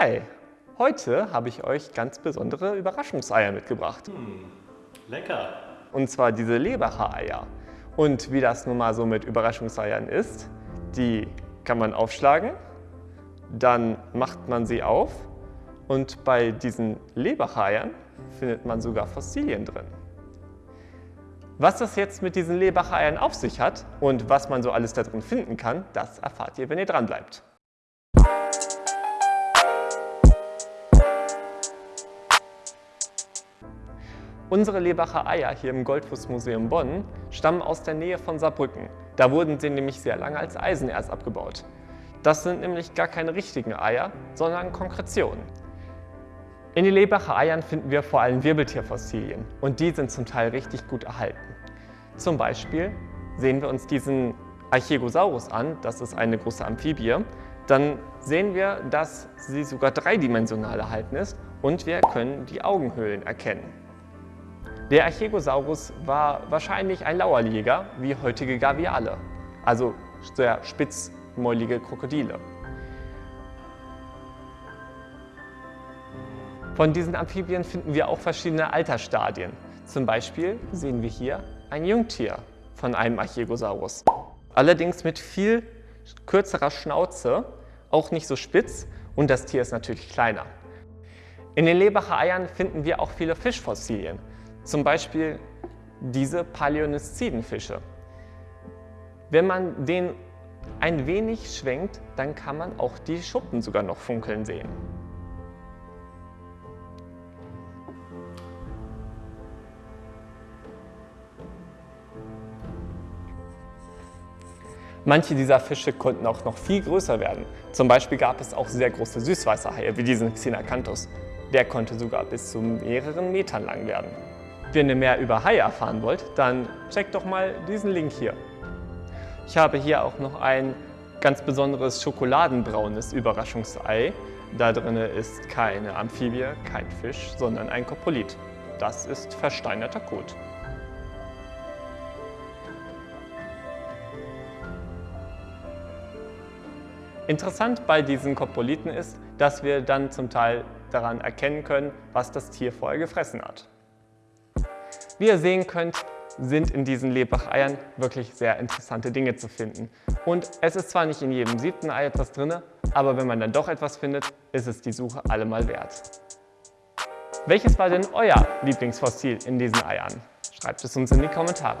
Hi, heute habe ich euch ganz besondere Überraschungseier mitgebracht. Hm, lecker. Und zwar diese Lebacher Eier. Und wie das nun mal so mit Überraschungseiern ist, die kann man aufschlagen, dann macht man sie auf und bei diesen Lebacher Eiern findet man sogar Fossilien drin. Was das jetzt mit diesen Lebacher Eiern auf sich hat und was man so alles da drin finden kann, das erfahrt ihr, wenn ihr dran bleibt. Unsere Lebacher Eier hier im Goldfußmuseum Bonn stammen aus der Nähe von Saarbrücken. Da wurden sie nämlich sehr lange als Eisenerz abgebaut. Das sind nämlich gar keine richtigen Eier, sondern Konkretionen. In den Lebacher Eiern finden wir vor allem Wirbeltierfossilien und die sind zum Teil richtig gut erhalten. Zum Beispiel sehen wir uns diesen Archegosaurus an, das ist eine große Amphibie, dann sehen wir, dass sie sogar dreidimensional erhalten ist und wir können die Augenhöhlen erkennen. Der Archegosaurus war wahrscheinlich ein Lauerjäger wie heutige Gaviale, also sehr spitzmäulige Krokodile. Von diesen Amphibien finden wir auch verschiedene Altersstadien. Zum Beispiel sehen wir hier ein Jungtier von einem Archegosaurus. Allerdings mit viel kürzerer Schnauze, auch nicht so spitz und das Tier ist natürlich kleiner. In den Lebacher Eiern finden wir auch viele Fischfossilien. Zum Beispiel diese Paläoniszidenfische. Wenn man den ein wenig schwenkt, dann kann man auch die Schuppen sogar noch funkeln sehen. Manche dieser Fische konnten auch noch viel größer werden. Zum Beispiel gab es auch sehr große Süßwasserhaie, wie diesen Xenacanthus. Der konnte sogar bis zu mehreren Metern lang werden. Wenn ihr mehr über Haie erfahren wollt, dann checkt doch mal diesen Link hier. Ich habe hier auch noch ein ganz besonderes schokoladenbraunes Überraschungsei. Da drin ist keine Amphibie, kein Fisch, sondern ein Kopolit. Das ist versteinerter Kot. Interessant bei diesen Kopoliten ist, dass wir dann zum Teil daran erkennen können, was das Tier vorher gefressen hat. Wie ihr sehen könnt, sind in diesen Lebach-Eiern wirklich sehr interessante Dinge zu finden. Und es ist zwar nicht in jedem siebten Ei etwas drin, aber wenn man dann doch etwas findet, ist es die Suche allemal wert. Welches war denn euer Lieblingsfossil in diesen Eiern? Schreibt es uns in die Kommentare.